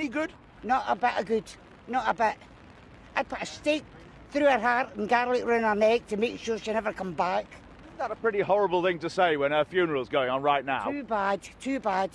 Any good? Not a bit of good. Not a bit. I'd put a stake through her heart and garlic round her neck to make sure she never come back. Isn't that a pretty horrible thing to say when her funeral's going on right now? Too bad, too bad.